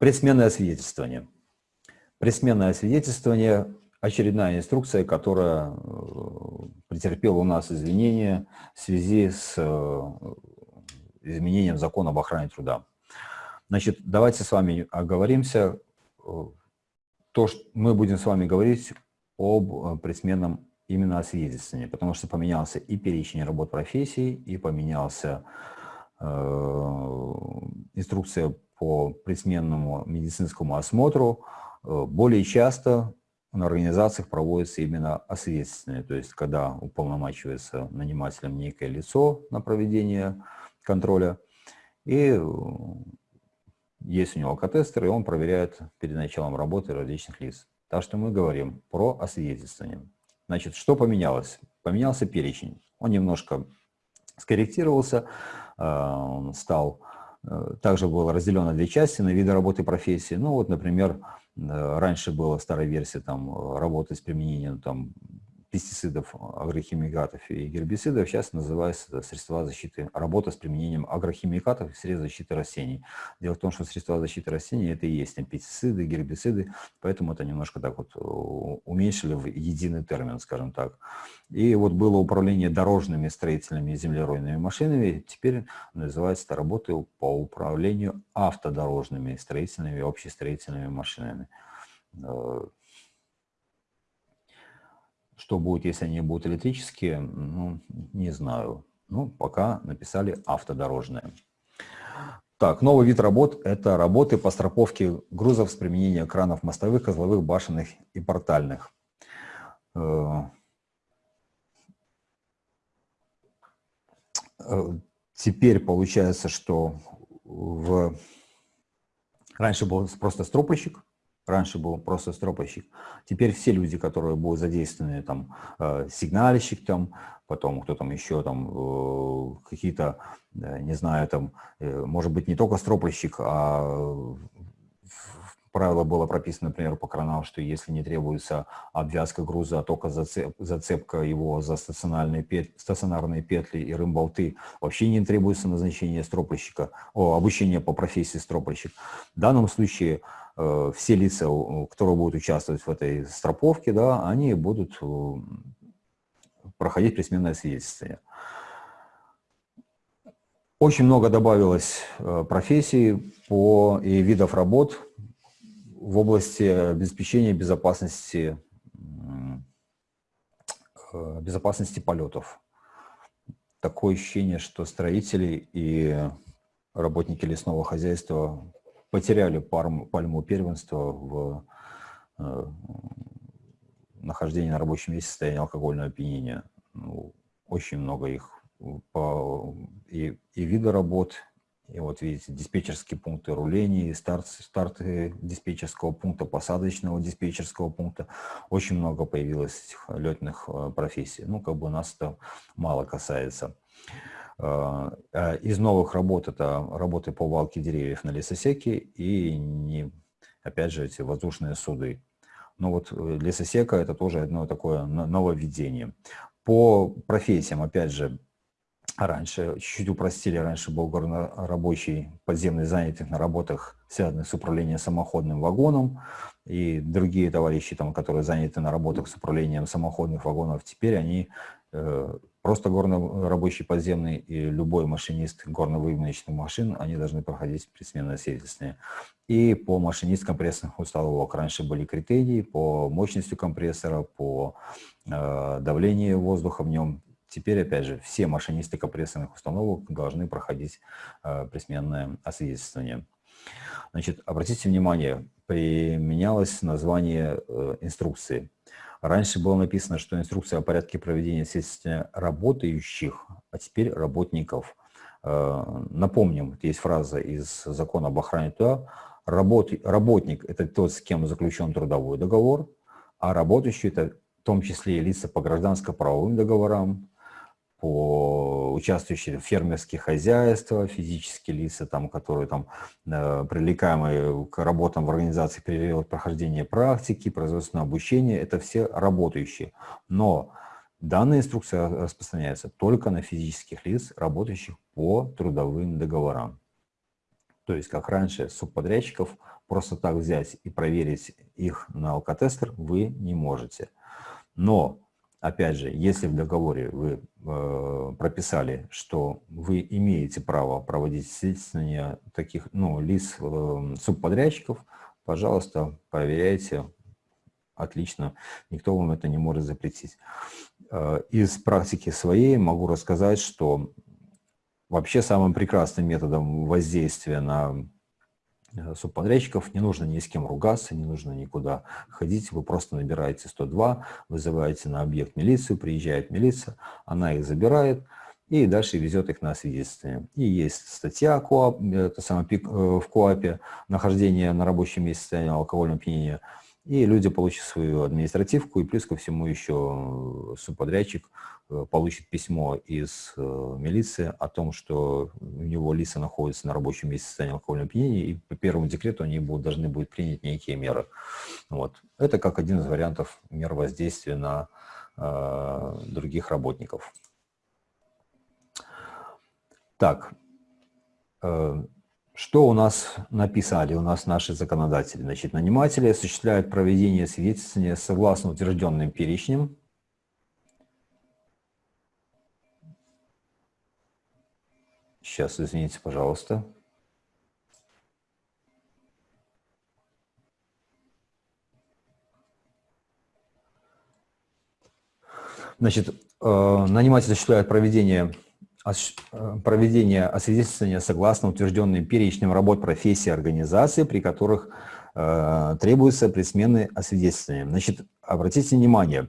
Предсменное свидетельствование. Предсменное свидетельствование – очередная инструкция, которая э, претерпела у нас изменения в связи с э, изменением закона об охране труда. Значит, давайте с вами оговоримся. То, что мы будем с вами говорить об предсменном именно освидетельствовании, потому что поменялся и перечень работ профессий, и поменялся э, инструкция по предсменному медицинскому осмотру. Э, более часто на организациях проводится именно освидетельствование, то есть когда уполномачивается нанимателем некое лицо на проведение контроля, и э, есть у него алкотестер, и он проверяет перед началом работы различных лиц. Так что мы говорим про освидетельствование. Значит, что поменялось? Поменялся перечень. Он немножко скорректировался, э, стал, также был разделен на две части, на виды работы профессии. Ну вот, например, э, раньше была старая версия там, работы с применением там, пестицидов, агрохимикатов и гербицидов сейчас называется средства защиты, работа с применением агрохимикатов и средств защиты растений. Дело в том, что средства защиты растений это и есть пестициды, гербициды, поэтому это немножко так вот уменьшили в единый термин, скажем так. И вот было управление дорожными строительными и землеройными машинами, теперь называется это работа по управлению автодорожными строительными и общестроительными машинами. Что будет, если они будут электрические, ну, не знаю. Ну, пока написали автодорожные. Так, новый вид работ – это работы по страховке грузов с применением кранов мостовых, козловых, башенных и портальных. Э, э, теперь получается, что в... раньше был просто стропольщик, Раньше был просто стропольщик. Теперь все люди, которые будут задействованы, там, э, сигнальщик, там, потом кто там еще, там, э, какие-то, не знаю, там, э, может быть, не только стропольщик, а правило было прописано, например, по кранам, что если не требуется обвязка груза, а только зацеп, зацепка его за стационарные петли, стационарные петли и рымболты, вообще не требуется назначение стропольщика, о, обучение по профессии стропольщик. В данном случае Э, все лица, которые будут участвовать в этой строповке, да, они будут э, проходить присменное свидетельствование. Очень много добавилось э, профессий по и видов работ в области обеспечения безопасности, безопасности полетов. Такое ощущение, что строители и работники лесного хозяйства потеряли пальму первенства в э, нахождении на рабочем месте в состоянии алкогольного опьянения. Ну, очень много их по, и, и вида работ, и вот видите, диспетчерские пункты рулений, старт, старты диспетчерского пункта, посадочного диспетчерского пункта. Очень много появилось этих летных э, профессий. Ну, как бы нас это мало касается. А, а из новых работ это работы по валке деревьев на лесосеке и, не, опять же, эти воздушные суды. Но вот э, лесосека – это тоже одно такое нововведение. По профессиям, опять же, раньше, чуть-чуть упростили, раньше был горнорабочий подземный занятый на работах, связанных с управлением самоходным вагоном, и другие товарищи, там, которые заняты на работах с управлением самоходных вагонов, теперь они э, Просто горно-рабочий подземный и любой машинист горно-выемочных машин, они должны проходить предсменное свидетельствование. И по машинист компрессорных установок раньше были критерии по мощности компрессора, по э, давлению воздуха в нем. Теперь, опять же, все машинисты компрессорных установок должны проходить э, предсменное освидетельствование. Значит, обратите внимание, применялось название э, инструкции. Раньше было написано, что инструкция о порядке проведения следствия работающих, а теперь работников. Э, напомним, есть фраза из закона об охране труда. Работ, работник – это тот, с кем заключен трудовой договор, а работающий – это в том числе и лица по гражданско-правовым договорам, по участвующие в фермерских хозяйствах, физические лица, там, которые там, э, привлекаемые к работам в организации период прохождения практики, производственного обучения, это все работающие. Но данная инструкция распространяется только на физических лиц, работающих по трудовым договорам. То есть, как раньше, субподрядчиков просто так взять и проверить их на алкотестер вы не можете. Но, опять же, если в договоре вы э, прописали, что вы имеете право проводить свидетельствование таких ну, лиц э, субподрядчиков, пожалуйста, проверяйте. Отлично, никто вам это не может запретить. Э, из практики своей могу рассказать, что вообще самым прекрасным методом воздействия на субподрядчиков, не нужно ни с кем ругаться, не нужно никуда ходить, вы просто набираете 102, вызываете на объект милицию, приезжает милиция, она их забирает и дальше везет их на свидетельствование. И есть статья КОАП, это самое, э, в КОАПе «Нахождение на рабочем месте состояния алкогольного опьянения», и люди получат свою административку, и плюс ко всему еще субподрядчик Э, получит письмо из э, милиции о том, что у него лица находятся на рабочем месте состояния алкогольного опьянения, и по первому декрету они будут, должны будут принять некие меры. Вот. Это как один из вариантов мер воздействия на э, других работников. Так, э, что у нас написали, у нас наши законодатели? Значит, наниматели осуществляют проведение свидетельствования согласно утвержденным перечням Сейчас, извините, пожалуйста. Значит, э, наниматель осуществляет проведение, проведение освидетельствования согласно утвержденным перечням работ профессии организации, при которых э, требуется предсменное освидетельствование. Значит, обратите внимание,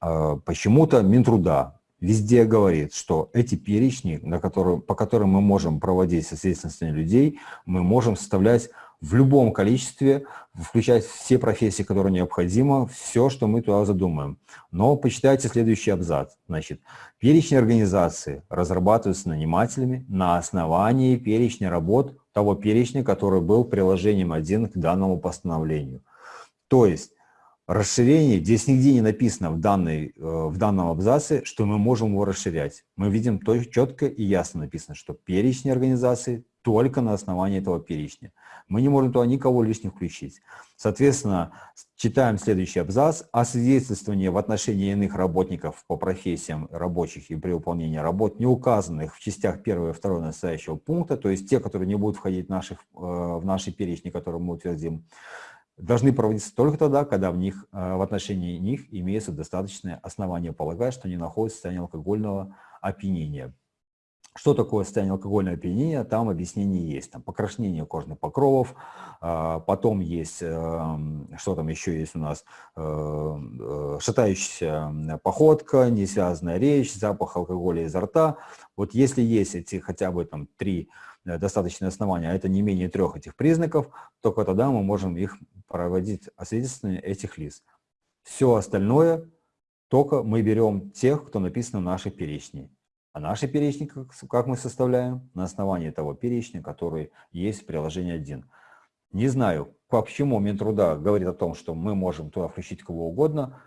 почему-то Минтруда везде говорит, что эти перечни, на которые, по которым мы можем проводить свидетельствование людей, мы можем составлять в любом количестве, включать все профессии, которые необходимо, все, что мы туда задумаем. Но почитайте следующий абзац. Значит, перечень организации разрабатывается нанимателями на основании перечня работ того перечня, который был приложением 1 к данному постановлению. То есть Расширение, здесь нигде не написано в, данной, э, в данном абзаце, что мы можем его расширять. Мы видим то четко и ясно написано, что перечень организации только на основании этого перечня. Мы не можем туда никого лишних включить. Соответственно, читаем следующий абзац. Освидетельствование в отношении иных работников по профессиям рабочих и при выполнении работ, не указанных в частях 1 и 2 настоящего пункта, то есть те, которые не будут входить в, наших, э, в наши перечни, которые мы утвердим, должны проводиться только тогда, когда в, них, э, в отношении них имеется достаточное основание полагать, что они находятся в состоянии алкогольного опьянения. Что такое состояние алкогольного опьянения, там объяснение есть. Там покраснение кожных покровов, а, потом есть, эм, что там еще есть у нас, э, э, шатающаяся походка, несвязанная речь, запах алкоголя изо рта. Вот если есть эти хотя бы там три достаточные основания, а это не менее трех этих признаков, только тогда мы можем их проводить освидетельствование этих лиц. Все остальное только мы берем тех, кто написан в нашей перечне. А наши перечни, как мы составляем? На основании того перечня, который есть в приложении 1. Не знаю, почему Минтруда говорит о том, что мы можем туда включить кого угодно.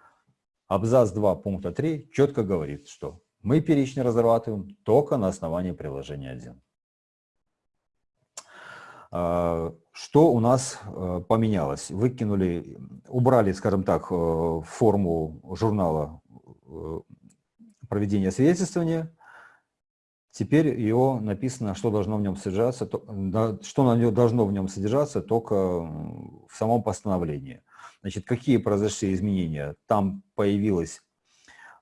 Абзац 2 пункта 3 четко говорит, что мы перечни разрабатываем только на основании приложения 1. А, что у нас э, поменялось? Выкинули, убрали, скажем так, э, форму журнала э, проведения свидетельствования. Теперь его написано, что должно в нем содержаться, что должно в нем содержаться только в самом постановлении. Значит, какие произошли изменения? Там появилась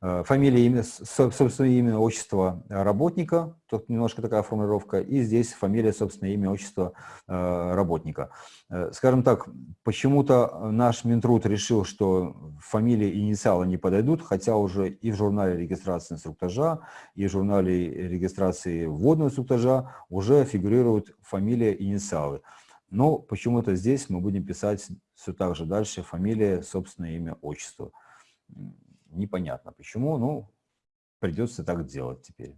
фамилия, имя, собственное имя, отчество работника, тут немножко такая формулировка, и здесь фамилия, собственное имя, отчество э, работника. Э, скажем так, почему-то наш Минтруд решил, что фамилии и инициалы не подойдут, хотя уже и в журнале регистрации инструктажа, и в журнале регистрации вводного инструктажа уже фигурируют фамилия и инициалы. Но почему-то здесь мы будем писать все так же дальше фамилия, собственное имя, отчество Непонятно почему, ну, придется так делать теперь.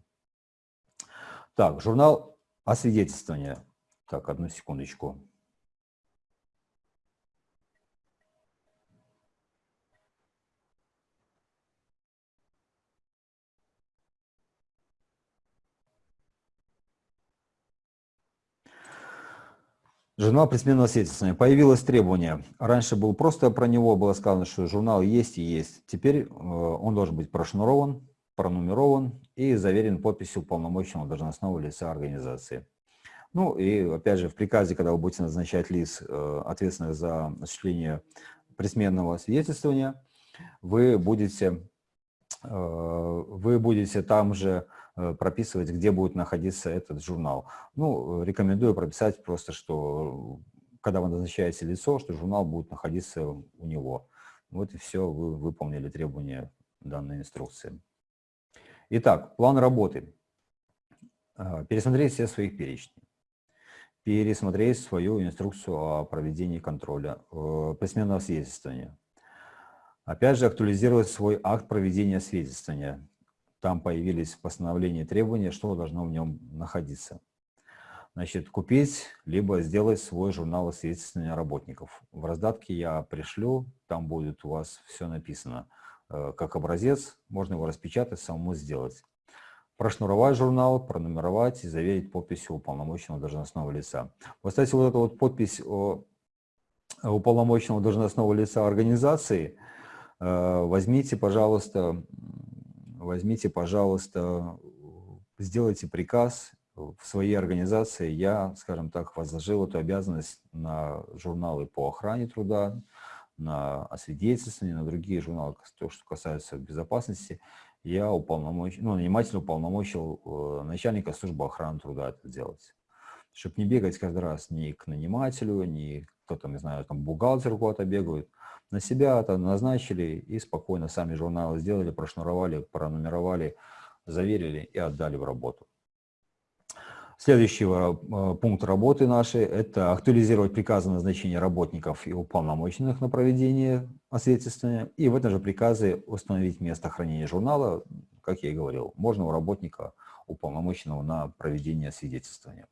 Так, журнал освидетельствования. Так, одну секундочку. Журнал предсменного свидетельствования. Появилось требование. Раньше был просто про него, было сказано, что журнал есть и есть. Теперь э, он должен быть прошнурован, пронумерован и заверен подписью полномочного должностного лица организации. Ну и опять же в приказе, когда вы будете назначать лиц, э, ответственных за осуществление предсменного свидетельствования, вы будете, вы будете там же Э, прописывать, где будет находиться этот журнал. Ну, рекомендую прописать просто, что когда вы назначаете лицо, что журнал будет находиться у него. Вот и все, вы выполнили требования данной инструкции. Итак, план работы. Э, пересмотреть все своих перечней. Пересмотреть свою инструкцию о проведении контроля, э, письменного свидетельствования. Опять же, актуализировать свой акт проведения свидетельствования там появились постановления и требования, что должно в нем находиться. Значит, купить, либо сделать свой журнал свидетельствования работников. В раздатке я пришлю, там будет у вас все написано. Э, как образец, можно его распечатать, самому сделать. Прошнуровать журнал, пронумеровать и заверить подписью уполномоченного должностного лица. Вот, кстати, вот эта вот подпись уполномоченного должностного лица организации, э, возьмите, пожалуйста, возьмите, пожалуйста, сделайте приказ в своей организации. Я, скажем так, возложил эту обязанность на журналы по охране труда, на освидетельствование, на другие журналы, то, что касается безопасности. Я уполномочил, ну, нанимательно уполномочил э, начальника службы охраны труда это делать. Чтобы не бегать каждый раз ни к нанимателю, ни кто там, не знаю, там бухгалтер куда-то бегают, на себя это назначили и спокойно сами журналы сделали, прошнуровали, пронумеровали, заверили и отдали в работу. Следующий э, пункт работы нашей – это актуализировать приказы назначения работников и уполномоченных на проведение освидетельствования. И в этом же приказе установить место хранения журнала, как я и говорил, можно у работника уполномоченного на проведение освидетельствования.